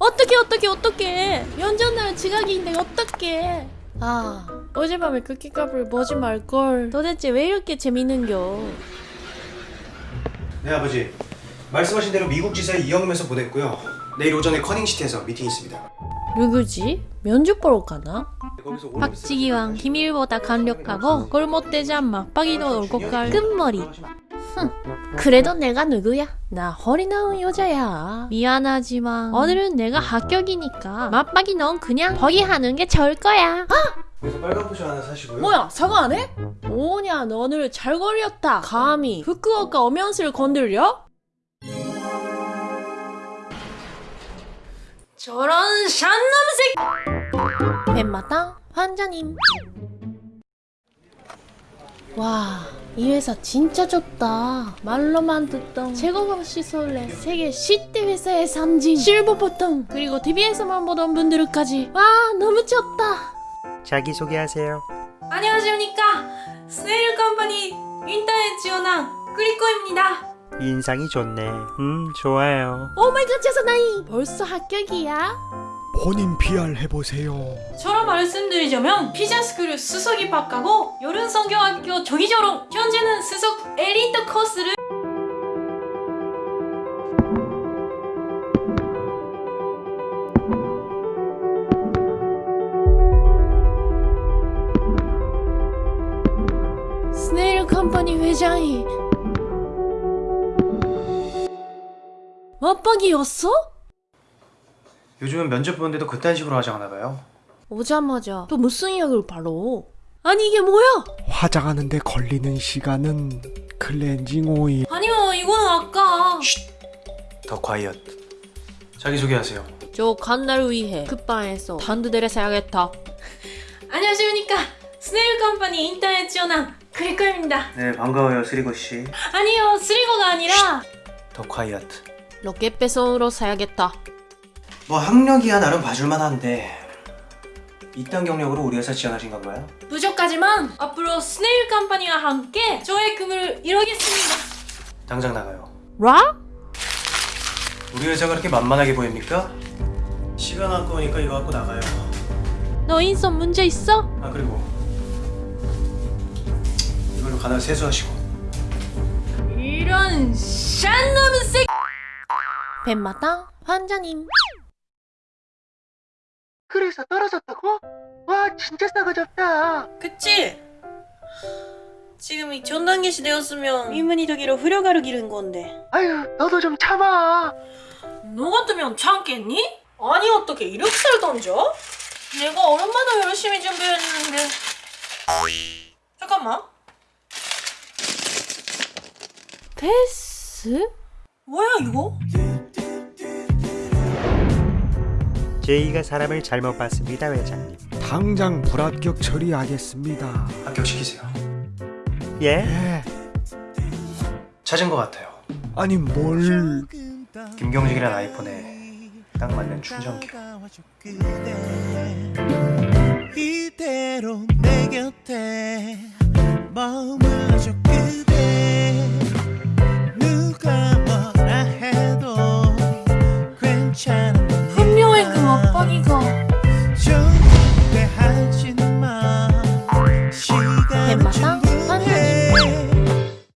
어떻게 어떻게 어떻게 연전날 지각인데 어떻게 아 어젯밤에 쿠키값을 보지 말걸. 도대체 왜 이렇게 재밌는겨? 네 아버지. 말씀하신 대로 미국 지사 이영임에서 보냈고요. 내일 오전에 커닝시티에서 미팅 있습니다. 누구지? 면접 보러 가나? 박지기왕 기밀보다 강력하고 꼴못되지 않 막박이도 올고 갈 끝머리 그래도 내가 누구야? 나 허리 나온 여자야. 미안하지만 오늘은 내가 합격이니까 맞박이 넌 그냥 포기하는 게 좋을 거야. 그래서 빨간 포션 하나 사시고요. 뭐야 사과 안 해? 뭐냐 너 오늘 잘 걸렸다. 감히. 후쿠오카 엄연스를 건들려? 저런 새끼! 뱀마당 환자님. 와, 이 회사 진짜 좋다. 말로만 듣던 제거방 시설에 세계 10대 회사의 상징 실버 버튼 그리고 TV에서만 보던 분들까지 와 너무 좋다. 자기소개하세요. 안녕하십니까 스네일 컴퍼니 인터넷 지원왕 크리코입니다 인상이 좋네. 음, 좋아요. 오마이갓 제사나이 벌써 합격이야? 본인 PR 해보세요. 저로 말씀드리자면 피자스쿨 수석 입학하고 여름성경학교 조기조롱 현재는 수석 엘리트 코스를 스네일 컴퍼니 회장이 맞박이었어? 요즘은 면접 보는데도 그딴 식으로 화장하나 봐요. 오자마자. 또 무슨 약을 바로? 아니 이게 뭐야? 화장하는데 걸리는 시간은 클렌징 오일. 아니요 이거는 아까. 더 콰이엇 자기소개하세요. 저 간날 위해 급방에서 단두대를 사야겠다. 안녕하십니까. 스네일 컴퍼니 인터넷 지원왕 크리코입니다. 네 반가워요 스리거씨. 아니요 쓰리고가 아니라 더 콰이엇 로켓 배송으로 사야겠다. 뭐 학력이야 나름 봐줄만 한데 이딴 경력으로 우리 회사 지원하신 건가요? 부족하지만 앞으로 스네일 컴퍼니와 함께 저의 꿈을 이루겠습니다 당장 나가요 라? 우리 회사가 그렇게 만만하게 보입니까? 시간 아까우니까 이거 갖고 나가요 너 인성 문제 있어? 아 그리고 이걸로 가다 세수하시고 이런 샨놈 새끼 뱀마당 환자님. 그래서 떨어졌다고? 와 진짜 싸가지 없다 그치? 지금 이 전단계 시대였으면 이문이 되기로 후려가루 기른 건데 아유 너도 좀 참아 너 같으면 참겠니? 아니 어떻게 이렇게 살 던져? 내가 얼마나 열심히 준비했는데 잠깐만 패스? 뭐야 이거? 제이가 사람을 잘못 봤습니다, 회장님. 당장 불합격 처리하겠습니다. 합격시키세요 예? 예. 찾은 것 같아요 아니 뭘? 김경식이란 아이폰에 딱 맞는 충전기 이대로 내 곁에